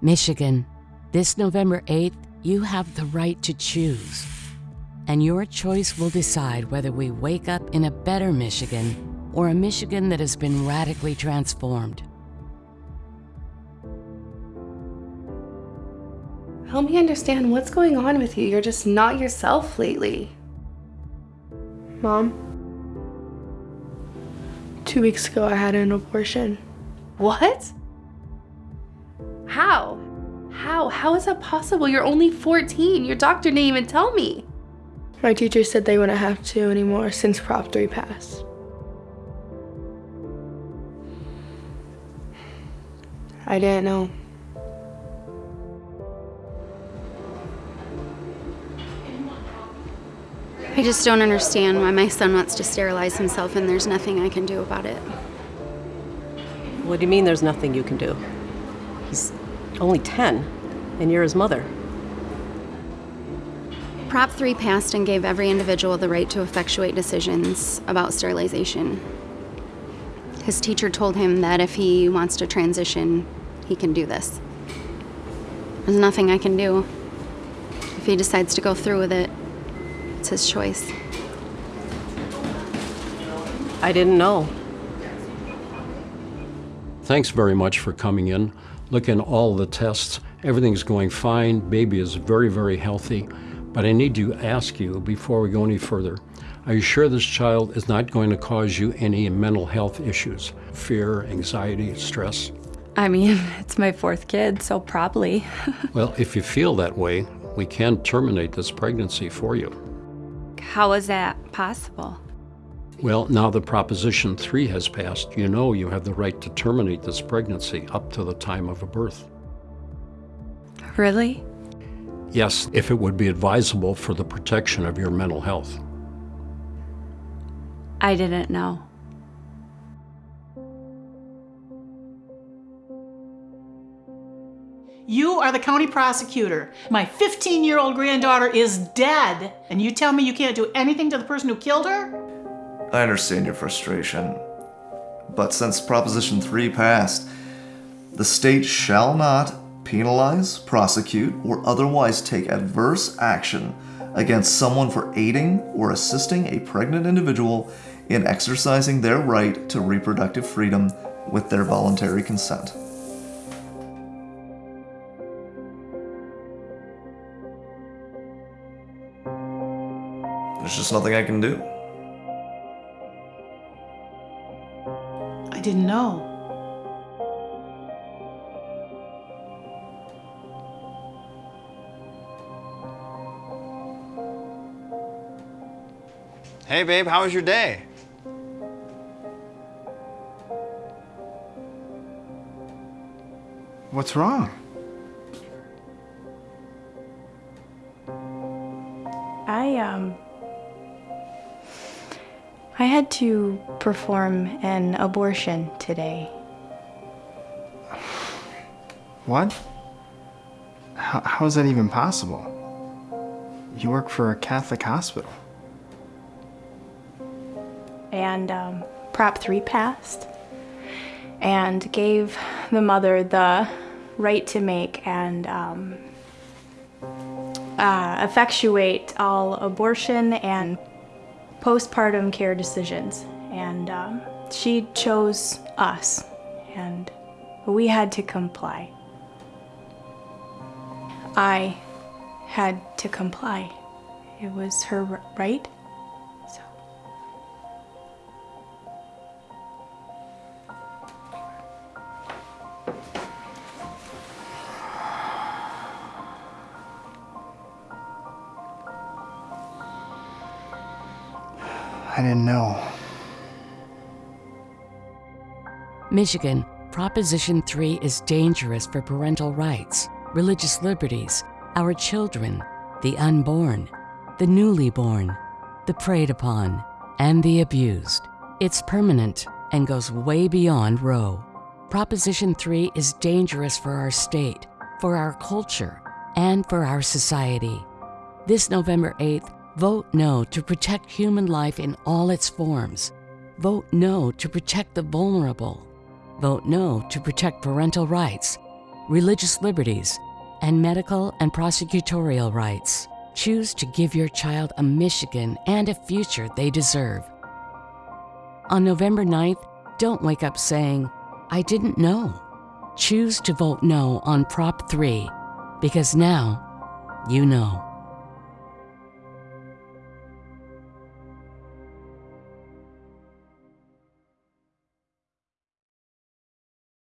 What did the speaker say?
Michigan, this November 8th, you have the right to choose. And your choice will decide whether we wake up in a better Michigan or a Michigan that has been radically transformed. Help me understand what's going on with you. You're just not yourself lately. Mom, two weeks ago I had an abortion. What? How? How? How is that possible? You're only 14. Your doctor didn't even tell me. My teacher said they wouldn't have to anymore since Prop 3 passed. I didn't know. I just don't understand why my son wants to sterilize himself and there's nothing I can do about it. What do you mean there's nothing you can do? He's only 10, and you're his mother. Prop 3 passed and gave every individual the right to effectuate decisions about sterilization. His teacher told him that if he wants to transition, he can do this. There's nothing I can do. If he decides to go through with it, it's his choice. I didn't know. Thanks very much for coming in. Looking at all the tests, everything's going fine. Baby is very, very healthy. But I need to ask you before we go any further, are you sure this child is not going to cause you any mental health issues? Fear, anxiety, stress? I mean, it's my fourth kid, so probably. well, if you feel that way, we can terminate this pregnancy for you. How is that possible? Well, now that Proposition 3 has passed, you know you have the right to terminate this pregnancy up to the time of a birth. Really? Yes, if it would be advisable for the protection of your mental health. I didn't know. You are the county prosecutor. My 15 year old granddaughter is dead, and you tell me you can't do anything to the person who killed her? I understand your frustration, but since Proposition 3 passed, the state shall not penalize, prosecute, or otherwise take adverse action against someone for aiding or assisting a pregnant individual in exercising their right to reproductive freedom with their voluntary consent. There's just nothing I can do. Didn't know. Hey babe, how was your day? What's wrong? I, um, I had to perform an abortion today. What? How, how is that even possible? You work for a Catholic hospital. And um, Prop 3 passed and gave the mother the right to make and um, uh, effectuate all abortion and postpartum care decisions. And um, she chose us, and we had to comply. I had to comply. It was her right. So. I didn't know. Michigan, Proposition 3 is dangerous for parental rights, religious liberties, our children, the unborn, the newly born, the preyed upon, and the abused. It's permanent and goes way beyond Roe. Proposition 3 is dangerous for our state, for our culture, and for our society. This November 8th, vote no to protect human life in all its forms. Vote no to protect the vulnerable. Vote no to protect parental rights. religious liberties, and medical and prosecutorial rights. Choose to give your child a Michigan and a future they deserve. On November 9th, don't wake up saying, I didn't know. Choose to vote no on Prop 3 because now you know.